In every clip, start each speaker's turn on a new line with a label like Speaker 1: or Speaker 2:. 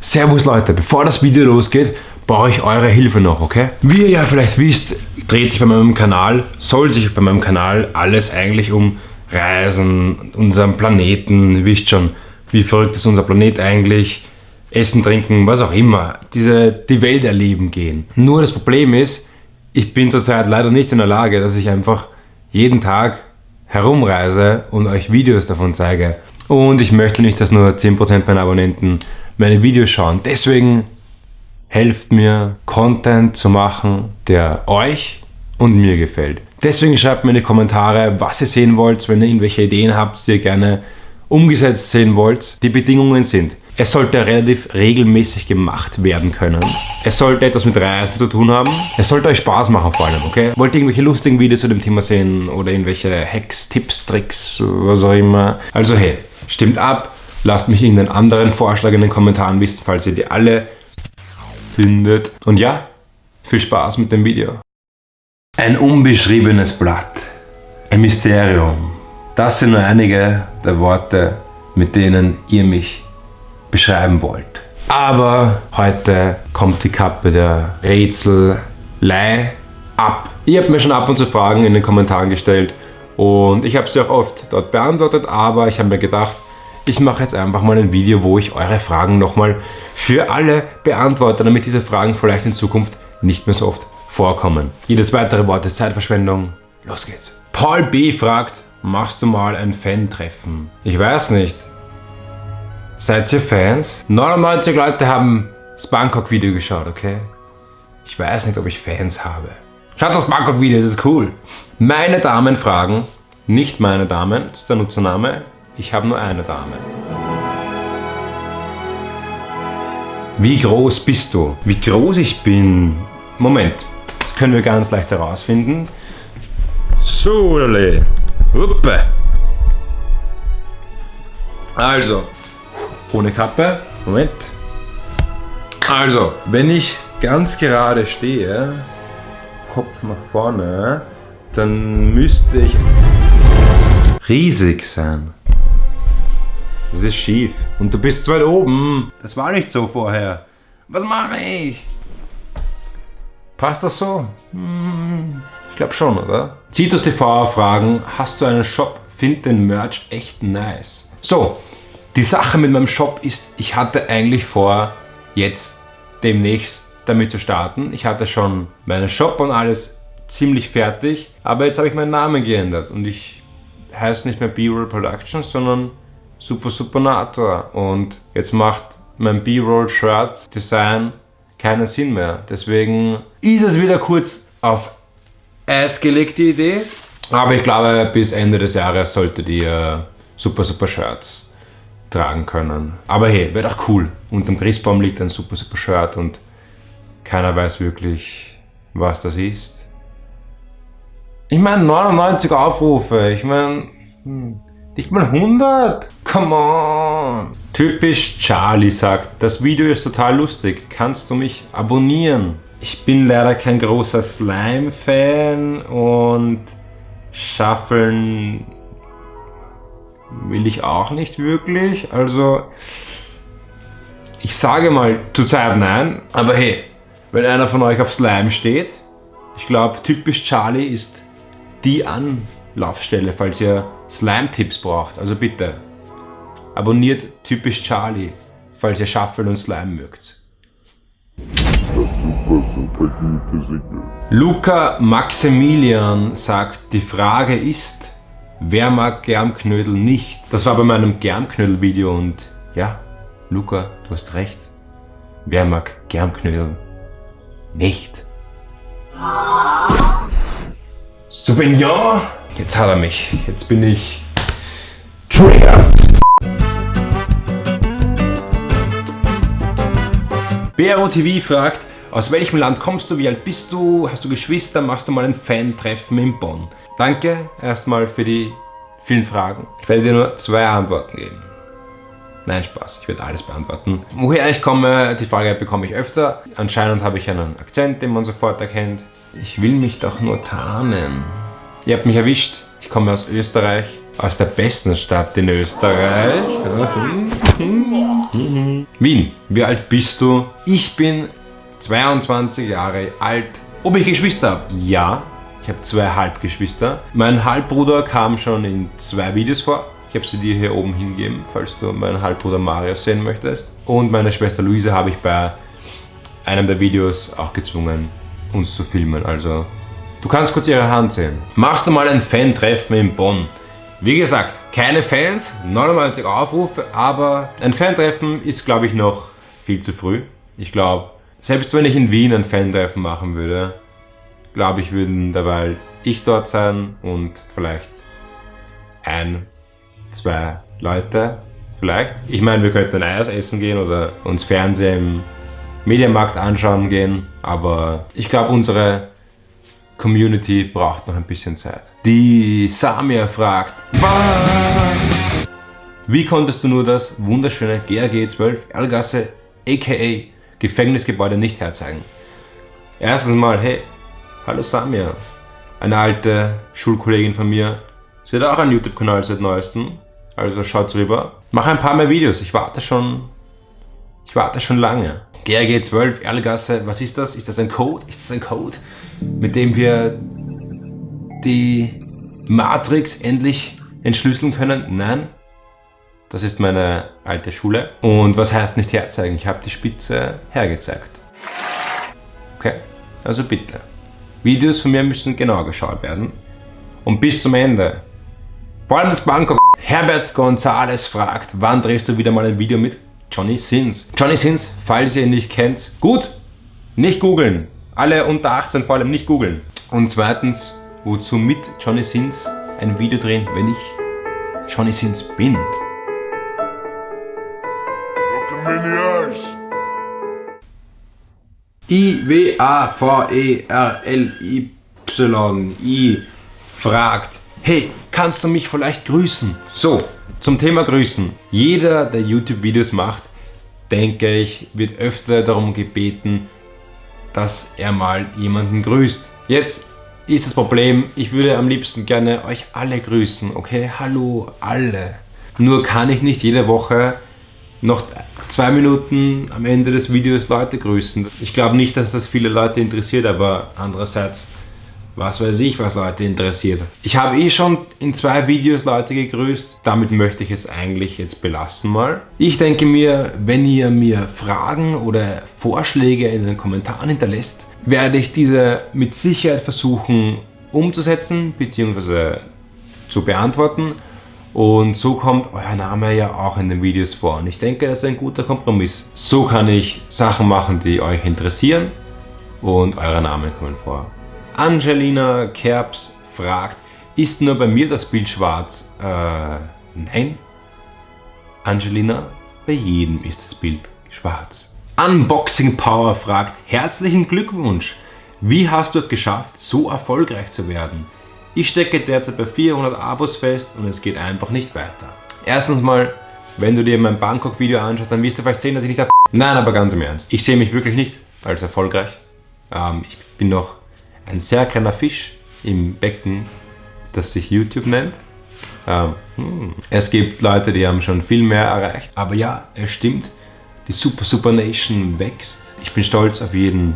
Speaker 1: Servus Leute, bevor das Video losgeht, brauche ich eure Hilfe noch, okay? Wie ihr ja vielleicht wisst, dreht sich bei meinem Kanal, soll sich bei meinem Kanal alles eigentlich um Reisen, unseren Planeten, ihr wisst schon, wie verrückt ist unser Planet eigentlich, Essen, Trinken, was auch immer, diese, die Welt erleben gehen. Nur das Problem ist, ich bin zurzeit leider nicht in der Lage, dass ich einfach jeden Tag herumreise und euch Videos davon zeige. Und ich möchte nicht, dass nur 10% meiner Abonnenten meine Videos schauen. Deswegen helft mir, Content zu machen, der euch und mir gefällt. Deswegen schreibt mir in die Kommentare, was ihr sehen wollt, wenn ihr irgendwelche Ideen habt, die ihr gerne umgesetzt sehen wollt. Die Bedingungen sind, es sollte relativ regelmäßig gemacht werden können. Es sollte etwas mit Reisen zu tun haben. Es sollte euch Spaß machen vor allem, okay? Wollt ihr irgendwelche lustigen Videos zu dem Thema sehen oder irgendwelche Hacks, Tipps, Tricks, was auch immer? Also hey, stimmt ab. Lasst mich irgendeinen anderen Vorschlag in den Kommentaren wissen, falls ihr die alle findet. Und ja, viel Spaß mit dem Video. Ein unbeschriebenes Blatt. Ein Mysterium. Das sind nur einige der Worte, mit denen ihr mich beschreiben wollt. Aber heute kommt die Kappe der Rätselei ab. Ihr habt mir schon ab und zu Fragen in den Kommentaren gestellt und ich habe sie auch oft dort beantwortet, aber ich habe mir gedacht, ich mache jetzt einfach mal ein Video, wo ich eure Fragen nochmal für alle beantworte, damit diese Fragen vielleicht in Zukunft nicht mehr so oft vorkommen. Jedes weitere Wort ist Zeitverschwendung. Los geht's. Paul B. fragt, machst du mal ein Fan-Treffen? Ich weiß nicht. Seid ihr Fans? 99 Leute haben das Bangkok-Video geschaut, okay? Ich weiß nicht, ob ich Fans habe. Schaut das Bangkok-Video, es ist cool. Meine Damen fragen, nicht meine Damen, das ist der Nutzername, ich habe nur eine Dame. Wie groß bist du? Wie groß ich bin? Moment, das können wir ganz leicht herausfinden. So, Huppe. Also, ohne Kappe. Moment. Also, wenn ich ganz gerade stehe, Kopf nach vorne, dann müsste ich riesig sein. Das ist schief. Und du bist zu weit oben. Das war nicht so vorher. Was mache ich? Passt das so? Hm, ich glaube schon, oder? Zitus TV fragen, hast du einen Shop? Find den Merch echt nice. So, die Sache mit meinem Shop ist, ich hatte eigentlich vor, jetzt demnächst damit zu starten. Ich hatte schon meinen Shop und alles ziemlich fertig, aber jetzt habe ich meinen Namen geändert und ich heiße nicht mehr B-Roll Productions, sondern Super Supernator und jetzt macht mein B-Roll Shirt Design keinen Sinn mehr. Deswegen ist es wieder kurz auf Eis gelegt, die Idee. Aber ich glaube, bis Ende des Jahres sollte die äh, Super Super Shirts tragen können. Aber hey, wäre doch cool. Unterm Christbaum liegt ein super, super Shirt und keiner weiß wirklich, was das ist. Ich meine 99 Aufrufe, ich meine hm, nicht mal 100. Come on. Typisch Charlie sagt, das Video ist total lustig, kannst du mich abonnieren? Ich bin leider kein großer Slime-Fan und Schaffeln will ich auch nicht wirklich. Also ich sage mal zurzeit nein, aber hey, wenn einer von euch auf Slime steht, ich glaube typisch Charlie ist die Anlaufstelle, falls ihr Slime-Tipps braucht. Also bitte, abonniert typisch Charlie, falls ihr Shuffle und Slime mögt. Luca Maximilian sagt, die Frage ist, Wer mag Germknödel nicht? Das war bei meinem Germknödel-Video und ja, Luca, du hast recht. Wer mag Germknödel nicht? Sauvignon! Jetzt hat er mich. Jetzt bin ich Trigger. BRO TV fragt, aus welchem Land kommst du, wie alt bist du, hast du Geschwister, machst du mal ein Fan-Treffen in Bonn? Danke erstmal für die vielen Fragen. Ich werde dir nur zwei Antworten geben. Nein, Spaß, ich werde alles beantworten. Woher ich komme, die Frage bekomme ich öfter. Anscheinend habe ich einen Akzent, den man sofort erkennt. Ich will mich doch nur tarnen. Ihr habt mich erwischt, ich komme aus Österreich. Aus der besten Stadt in Österreich. Wien. Wie alt bist du? Ich bin 22 Jahre alt. Ob ich Geschwister habe? Ja. Ich habe zwei Halbgeschwister. Mein Halbbruder kam schon in zwei Videos vor. Ich habe sie dir hier oben hingegeben, falls du meinen Halbbruder Mario sehen möchtest. Und meine Schwester Luise habe ich bei einem der Videos auch gezwungen, uns zu filmen. Also, du kannst kurz ihre Hand sehen. Machst du mal ein Fan-Treffen in Bonn? Wie gesagt, keine Fans, 99 Aufrufe, aber ein Fan-Treffen ist, glaube ich, noch viel zu früh. Ich glaube, selbst wenn ich in Wien ein Fan-Treffen machen würde, glaube ich, würden dabei ich dort sein und vielleicht ein, zwei Leute, vielleicht. Ich meine, wir könnten ein Eis essen gehen oder uns Fernsehen im Medienmarkt anschauen gehen, aber ich glaube, unsere Community braucht noch ein bisschen Zeit. Die Samia fragt, wie konntest du nur das wunderschöne GRG 12 Erlgasse aka Gefängnisgebäude nicht herzeigen? Erstens mal, hey, hallo Samia, eine alte Schulkollegin von mir, sie hat auch einen YouTube-Kanal seit neuestem, also schaut rüber. Mach ein paar mehr Videos, ich warte schon, ich warte schon lange. GRG 12, Erlgasse, was ist das? Ist das ein Code? Ist das ein Code, mit dem wir die Matrix endlich entschlüsseln können? Nein, das ist meine alte Schule. Und was heißt nicht herzeigen? Ich habe die Spitze hergezeigt. Okay, also bitte. Videos von mir müssen genau geschaut werden. Und bis zum Ende. Vor allem das Bangkok. Herbert Gonzales fragt, wann drehst du wieder mal ein Video mit Johnny Sins? Johnny Sins, falls ihr ihn nicht kennt, gut, nicht googeln. Alle unter 18 vor allem nicht googeln. Und zweitens, wozu mit Johnny Sins ein Video drehen, wenn ich Johnny Sins bin? I-W-A-V-E-R-L-Y-I fragt, hey, kannst du mich vielleicht grüßen? So, zum Thema Grüßen. Jeder, der YouTube-Videos macht, denke ich, wird öfter darum gebeten, dass er mal jemanden grüßt. Jetzt ist das Problem, ich würde am liebsten gerne euch alle grüßen, okay? Hallo, alle. Nur kann ich nicht jede Woche noch zwei Minuten am Ende des Videos Leute grüßen. Ich glaube nicht, dass das viele Leute interessiert, aber andererseits, was weiß ich, was Leute interessiert. Ich habe eh schon in zwei Videos Leute gegrüßt, damit möchte ich es eigentlich jetzt belassen mal. Ich denke mir, wenn ihr mir Fragen oder Vorschläge in den Kommentaren hinterlässt, werde ich diese mit Sicherheit versuchen umzusetzen bzw. zu beantworten. Und so kommt euer Name ja auch in den Videos vor. Und ich denke, das ist ein guter Kompromiss. So kann ich Sachen machen, die euch interessieren und eure Namen kommen vor. Angelina Kerbs fragt, ist nur bei mir das Bild schwarz? Äh, nein. Angelina, bei jedem ist das Bild schwarz. Unboxing Power fragt, herzlichen Glückwunsch! Wie hast du es geschafft, so erfolgreich zu werden? Ich stecke derzeit bei 400 Abos fest und es geht einfach nicht weiter. Erstens mal, wenn du dir mein Bangkok-Video anschaust, dann wirst du vielleicht sehen, dass ich nicht... Nein, aber ganz im Ernst. Ich sehe mich wirklich nicht als erfolgreich. Ähm, ich bin noch ein sehr kleiner Fisch im Becken, das sich YouTube nennt. Ähm, hm. Es gibt Leute, die haben schon viel mehr erreicht. Aber ja, es stimmt, die Super Super Nation wächst. Ich bin stolz auf jeden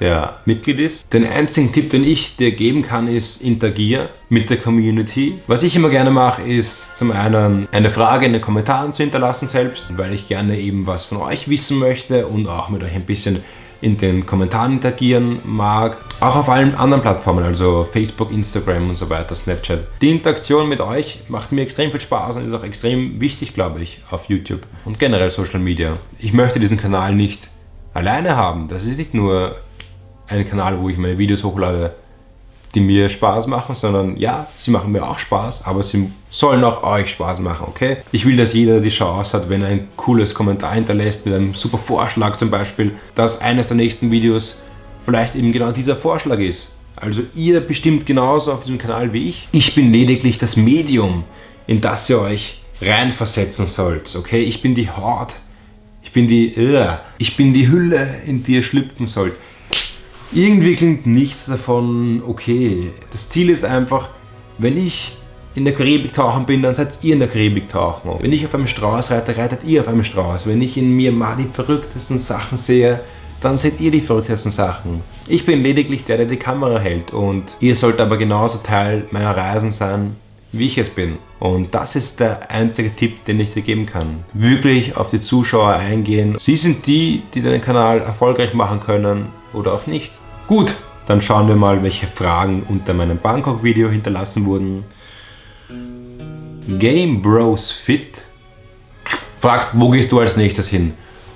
Speaker 1: der Mitglied ist. Den einzigen Tipp, den ich dir geben kann, ist interagier mit der Community. Was ich immer gerne mache, ist zum einen eine Frage in den Kommentaren zu hinterlassen selbst, weil ich gerne eben was von euch wissen möchte und auch mit euch ein bisschen in den Kommentaren interagieren mag. Auch auf allen anderen Plattformen, also Facebook, Instagram und so weiter, Snapchat. Die Interaktion mit euch macht mir extrem viel Spaß und ist auch extrem wichtig, glaube ich, auf YouTube und generell Social Media. Ich möchte diesen Kanal nicht alleine haben. Das ist nicht nur einen Kanal, wo ich meine Videos hochlade, die mir Spaß machen, sondern ja, sie machen mir auch Spaß, aber sie sollen auch euch Spaß machen, okay? Ich will, dass jeder die Chance hat, wenn er ein cooles Kommentar hinterlässt, mit einem super Vorschlag zum Beispiel, dass eines der nächsten Videos vielleicht eben genau dieser Vorschlag ist. Also ihr bestimmt genauso auf diesem Kanal wie ich. Ich bin lediglich das Medium, in das ihr euch reinversetzen sollt, okay? Ich bin die Haut, ich bin die, uh, ich bin die Hülle, in die ihr schlüpfen sollt. Irgendwie klingt nichts davon okay. Das Ziel ist einfach, wenn ich in der Karibik tauchen bin, dann seid ihr in der Karibik tauchen. Wenn ich auf einem Strauß reite, reitet ihr auf einem Strauß. Wenn ich in Myanmar die verrücktesten Sachen sehe, dann seht ihr die verrücktesten Sachen. Ich bin lediglich der, der die Kamera hält und ihr sollt aber genauso Teil meiner Reisen sein, wie ich es bin. Und das ist der einzige Tipp, den ich dir geben kann. Wirklich auf die Zuschauer eingehen. Sie sind die, die deinen Kanal erfolgreich machen können oder auch nicht. Gut, dann schauen wir mal, welche Fragen unter meinem Bangkok-Video hinterlassen wurden. Game Bros Fit fragt, wo gehst du als nächstes hin?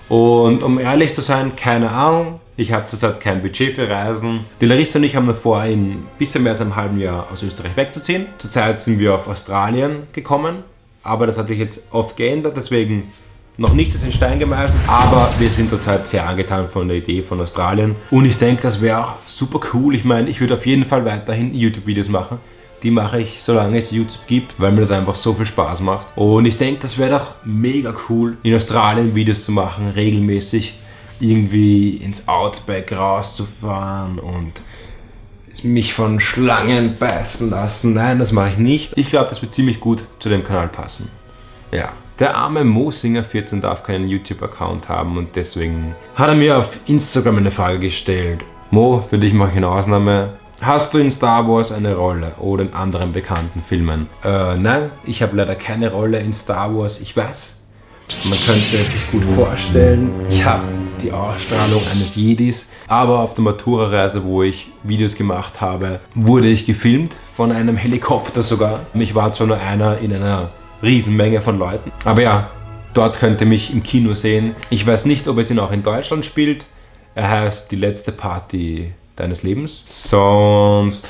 Speaker 1: Und um ehrlich zu sein, keine Ahnung. Ich habe zurzeit kein Budget für Reisen. Die Larissa und ich haben vor, in ein bisschen mehr als einem halben Jahr aus Österreich wegzuziehen. Zurzeit sind wir auf Australien gekommen, aber das hat sich jetzt oft geändert, deswegen noch nichts ist in Stein gemeißelt, aber wir sind zurzeit sehr angetan von der Idee von Australien und ich denke, das wäre auch super cool. Ich meine, ich würde auf jeden Fall weiterhin YouTube-Videos machen. Die mache ich, solange es YouTube gibt, weil mir das einfach so viel Spaß macht. Und ich denke, das wäre doch mega cool, in Australien Videos zu machen, regelmäßig irgendwie ins Outback rauszufahren und mich von Schlangen beißen lassen. Nein, das mache ich nicht. Ich glaube, das wird ziemlich gut zu dem Kanal passen. Ja. Der arme Mosinger14 darf keinen YouTube-Account haben und deswegen hat er mir auf Instagram eine Frage gestellt. Mo, für dich mache ich eine Ausnahme. Hast du in Star Wars eine Rolle oder in anderen bekannten Filmen? Äh, nein, ich habe leider keine Rolle in Star Wars. Ich weiß, man könnte es sich gut vorstellen. Ich habe die Ausstrahlung eines Jedis. Aber auf der Matura-Reise, wo ich Videos gemacht habe, wurde ich gefilmt von einem Helikopter sogar. Mich war zwar nur einer in einer Riesenmenge von Leuten. Aber ja, dort könnt ihr mich im Kino sehen. Ich weiß nicht, ob es ihn auch in Deutschland spielt. Er heißt Die letzte Party deines Lebens. Sonst,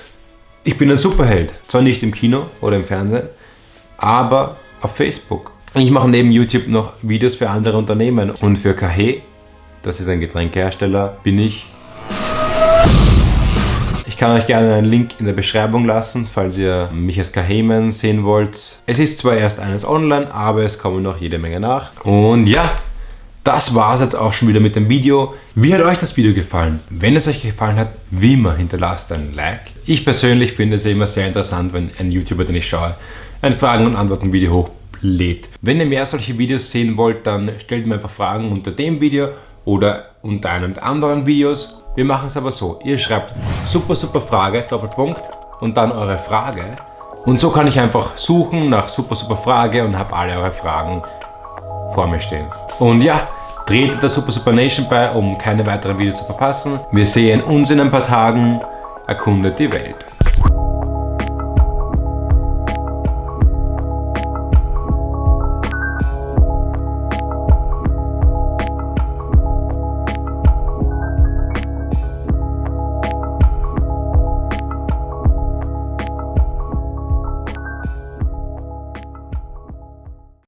Speaker 1: ich bin ein Superheld. Zwar nicht im Kino oder im Fernsehen, aber auf Facebook. Ich mache neben YouTube noch Videos für andere Unternehmen und für Kahe, das ist ein Getränkehersteller, bin ich ich kann euch gerne einen Link in der Beschreibung lassen, falls ihr mich als Kaheman sehen wollt. Es ist zwar erst eines online, aber es kommen noch jede Menge nach. Und ja, das war es jetzt auch schon wieder mit dem Video. Wie hat euch das Video gefallen? Wenn es euch gefallen hat, wie immer hinterlasst ein Like. Ich persönlich finde es immer sehr interessant, wenn ein YouTuber, den ich schaue, ein Fragen- und Antworten-Video hochlädt. Wenn ihr mehr solche Videos sehen wollt, dann stellt mir einfach Fragen unter dem Video oder unter einem der anderen Videos. Wir machen es aber so, ihr schreibt super super Frage, Doppelpunkt und dann eure Frage. Und so kann ich einfach suchen nach super super Frage und habe alle eure Fragen vor mir stehen. Und ja, tretet der Super Super Nation bei, um keine weiteren Videos zu verpassen. Wir sehen uns in ein paar Tagen. Erkundet die Welt.